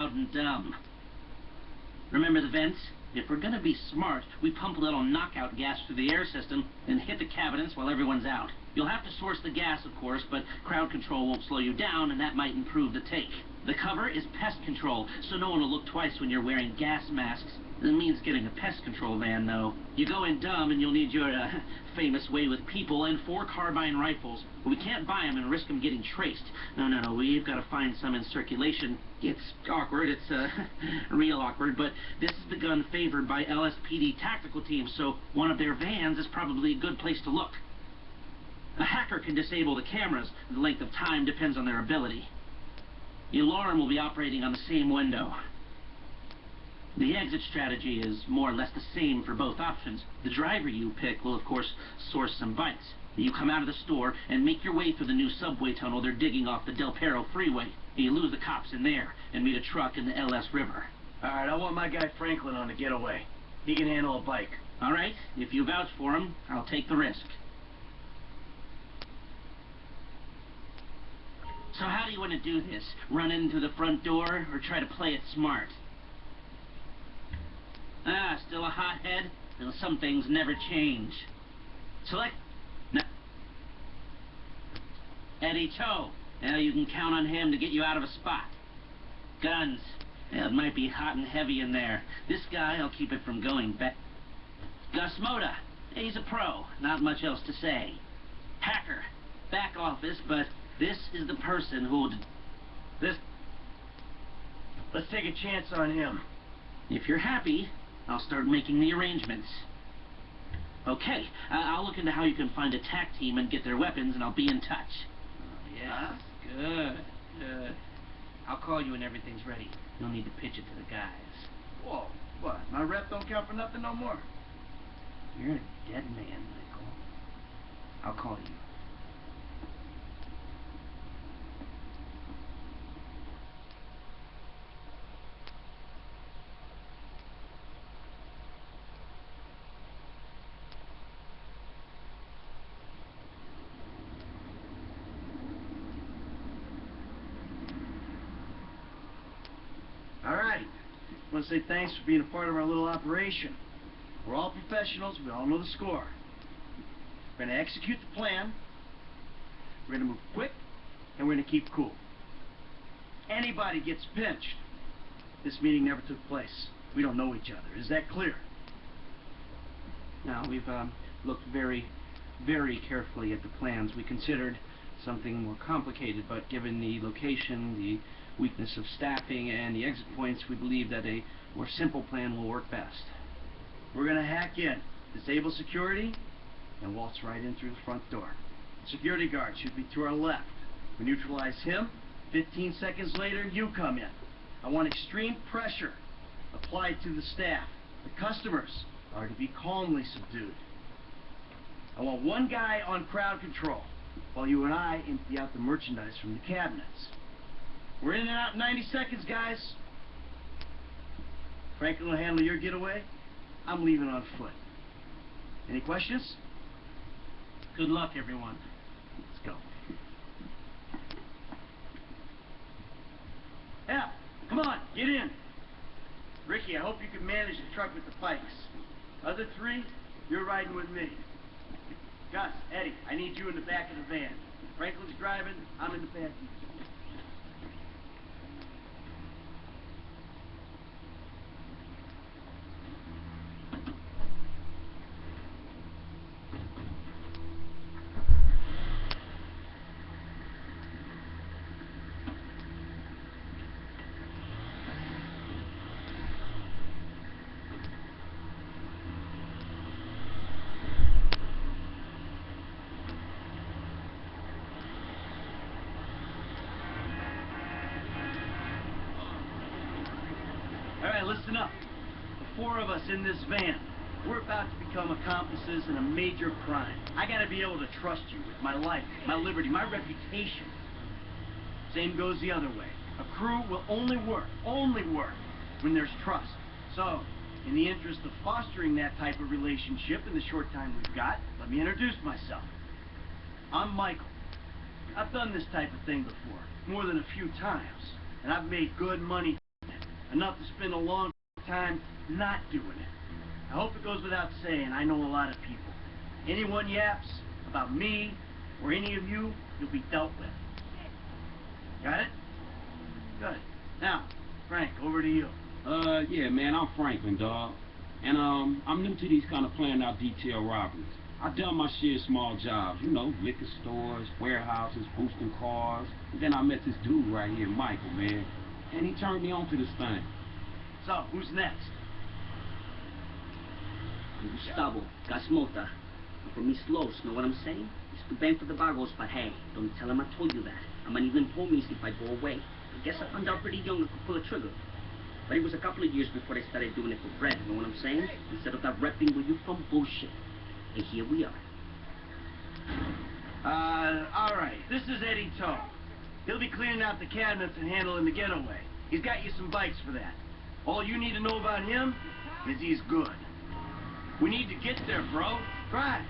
loud and dumb. Remember the vents? If we're gonna be smart, we pump a little knockout gas through the air system and hit the cabinets while everyone's out. You'll have to source the gas, of course, but crowd control won't slow you down, and that might improve the take. The cover is pest control, so no one will look twice when you're wearing gas masks. It means getting a pest control van, though. You go in dumb, and you'll need your uh, famous way with people and four carbine rifles. We can't buy them and risk them getting traced. No, no, no. We've got to find some in circulation. It's awkward. It's uh, real awkward. But this is the gun favored by LSPD tactical teams, so one of their vans is probably a good place to look. A hacker can disable the cameras. The length of time depends on their ability. The alarm will be operating on the same window. The exit strategy is more or less the same for both options. The driver you pick will, of course, source some bites. You come out of the store and make your way through the new subway tunnel they're digging off the Del Perro freeway. You lose the cops in there and meet a truck in the LS River. All right, I want my guy Franklin on the getaway. He can handle a bike. All right, if you vouch for him, I'll take the risk. So how do you want to do this? Run in through the front door or try to play it smart? Ah, still a hothead? Well, some things never change. Select... No. Eddie Toh. Now you can count on him to get you out of a spot. Guns. Yeah, it might be hot and heavy in there. This guy, I'll keep it from going back. Gus Mota. He's a pro. Not much else to say. Hacker. Back office, but this is the person who'll... This... Let's take a chance on him. If you're happy, I'll start making the arrangements. Okay, uh, I'll look into how you can find a TAC team and get their weapons, and I'll be in touch. Oh, yeah? Good, good. I'll call you when everything's ready. You'll need to pitch it to the guys. Whoa, what? My rep don't count for nothing no more. You're a dead man, Michael. I'll call you. All right. I want to say thanks for being a part of our little operation. We're all professionals. We all know the score. We're going to execute the plan. We're going to move quick, and we're going to keep cool. Anybody gets pinched. This meeting never took place. We don't know each other. Is that clear? Now, we've um, looked very, very carefully at the plans. We considered something more complicated, but given the location, the weakness of staffing, and the exit points, we believe that a more simple plan will work best. We're going to hack in, disable security, and waltz right in through the front door. Security guard should be to our left. We neutralize him. 15 seconds later, you come in. I want extreme pressure applied to the staff. The customers are to be calmly subdued. I want one guy on crowd control, while you and I empty out the merchandise from the cabinets. We're in and out in 90 seconds, guys. Franklin will handle your getaway. I'm leaving on foot. Any questions? Good luck, everyone. Let's go. Yeah, come on, get in. Rickie, I hope you can manage the truck with the pikes. Other three, you're riding with me. Gus, Eddie, I need you in the back of the van. Franklin's driving, I'm in the back. All right, listen up. The four of us in this van, we're about to become accomplices in a major crime. I gotta be able to trust you with my life, my liberty, my reputation. Same goes the other way. A crew will only work, only work, when there's trust. So, in the interest of fostering that type of relationship in the short time we've got, let me introduce myself. I'm Michael. I've done this type of thing before, more than a few times, and I've made good money. enough to spend a long time not doing it. I hope it goes without saying, I know a lot of people. Anyone yaps about me or any of you, you'll be dealt with. Got it? Good. Now, Frank, over to you. Uh, yeah, man, I'm Franklin, dog. And, um, I'm new to these kind of planned out detail robberies. I've done my share of small jobs, you know, liquor stores, warehouses, boosting cars. And then I met this dude right here, Michael, man. And he turned me on to this thing. Who's next? Gustavo, Gus Mota. I'm from East know what I'm saying? It's too bad for the vagos, but hey, don't tell him I told you that. I might even homies if I go away. I guess I found out pretty young I could pull a trigger. But it was a couple of years before I started doing it for bread, know what I'm saying? Instead of that repping with you from bullshit. And here we are. Uh, alright. This is Eddie Toh. He'll be cleaning out the cabinets and handling the getaway. He's got you some bikes for that. All you need to know about him is he's good. We need to get there, bro. Drive.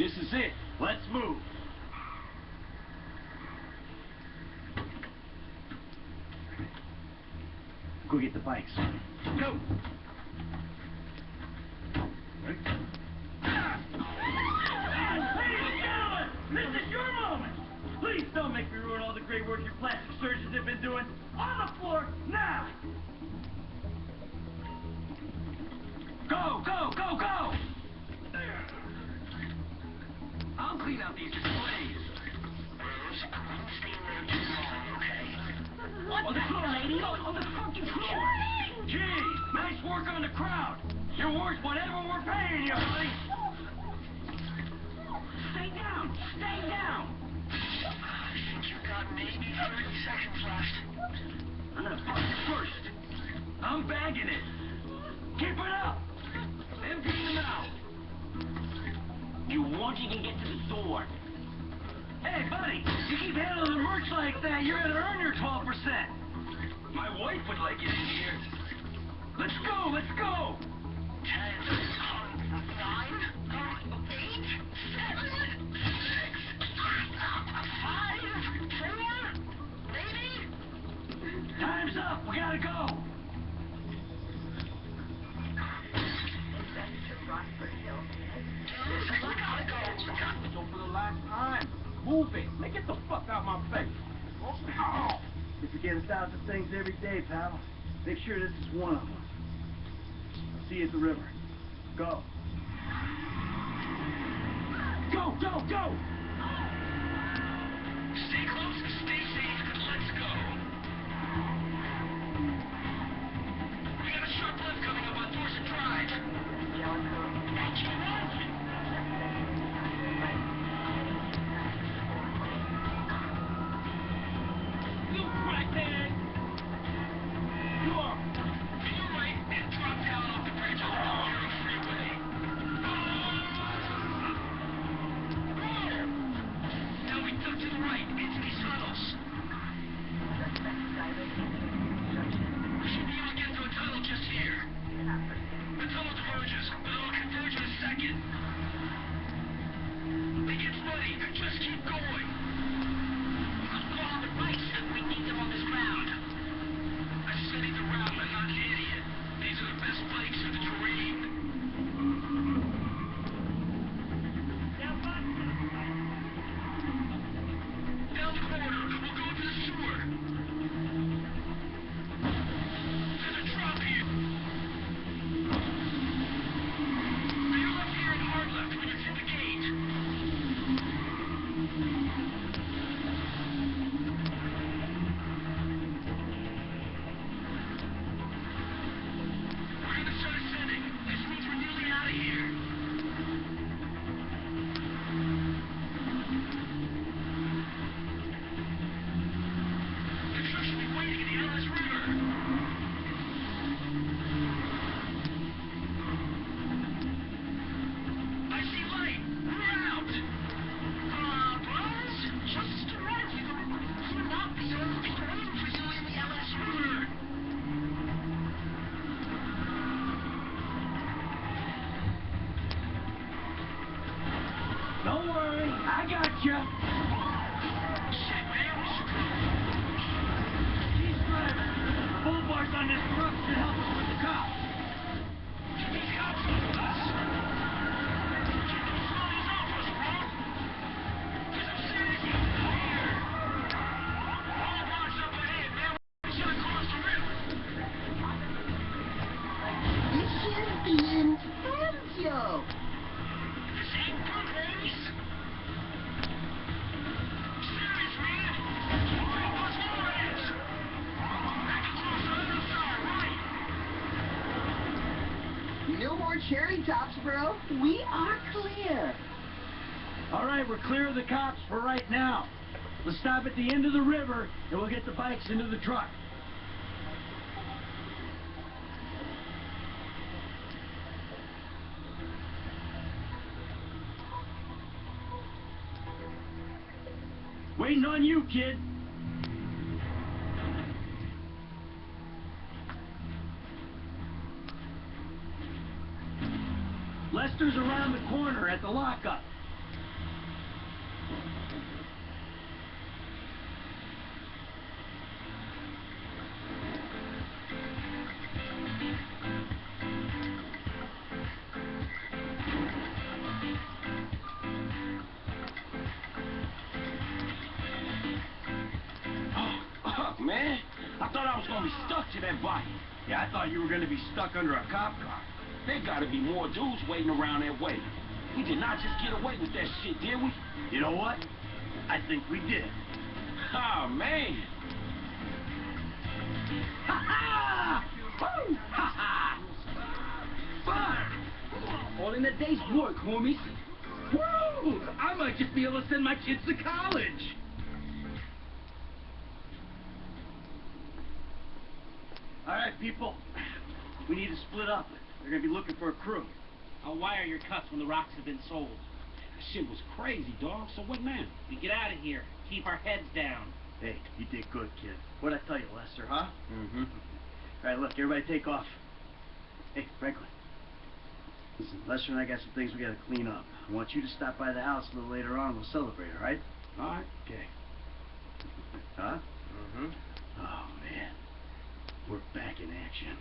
This is it. Let's move. Go get the bikes. Go. Please don't make me ruin all the great work your plastic surgeons have been doing. On the floor, now. Go, go! Clean out these displays. On the floor, lady! On the fucking floor! Gee, nice work on the crowd! You're worth whatever we're paying you, honey! Stay down! Stay down! I think you've got maybe 30 seconds left. I'm gonna fuck you first. I'm bagging it. You keep handling the merch like that, you're gonna earn your 12%. My wife would like it in here. Let's go, let's go! 10, 9, 8, 7, 6, 5, 4, maybe? Time's up, we gotta go! So for the last time, move it. Man, get the fuck out my face. Oh. You forget a thousand things every day, pal. Make sure this is one of them. I'll see you at the river. Go. Go, go, go! More cherry tops, bro. We are clear. All right, we're clear of the cops for right now. Let's stop at the end of the river, and we'll get the bikes into the truck. Waiting on you, kid. Around the corner at the lockup. Oh, fuck, man. I thought I was gonna be stuck to that bike. Yeah, I thought you were gonna be stuck under a cop car. There gotta be more dudes waiting around that way. We did not just get away with that shit, did we? You know what? I think we did. Oh, man. Ha ha! Woo! Ha ha! Fun! All in a day's work, homies. Woo! I might just be able to send my kids to college. All right, people. We need to split up. They're gonna be looking for a crew. I'll wire your cuts when the rocks have been sold. That shit was crazy, dog. So what now? We get out of here. Keep our heads down. Hey, you did good, kid. What'd I tell you, Lester, huh? Mm-hmm. All right, look, everybody take off. Hey, Franklin. Listen, Lester and I got some things we gotta clean up. I want you to stop by the house a little later on. We'll celebrate, all right? All right. Okay. Huh? Mm-hmm. Oh, man. We're back in action.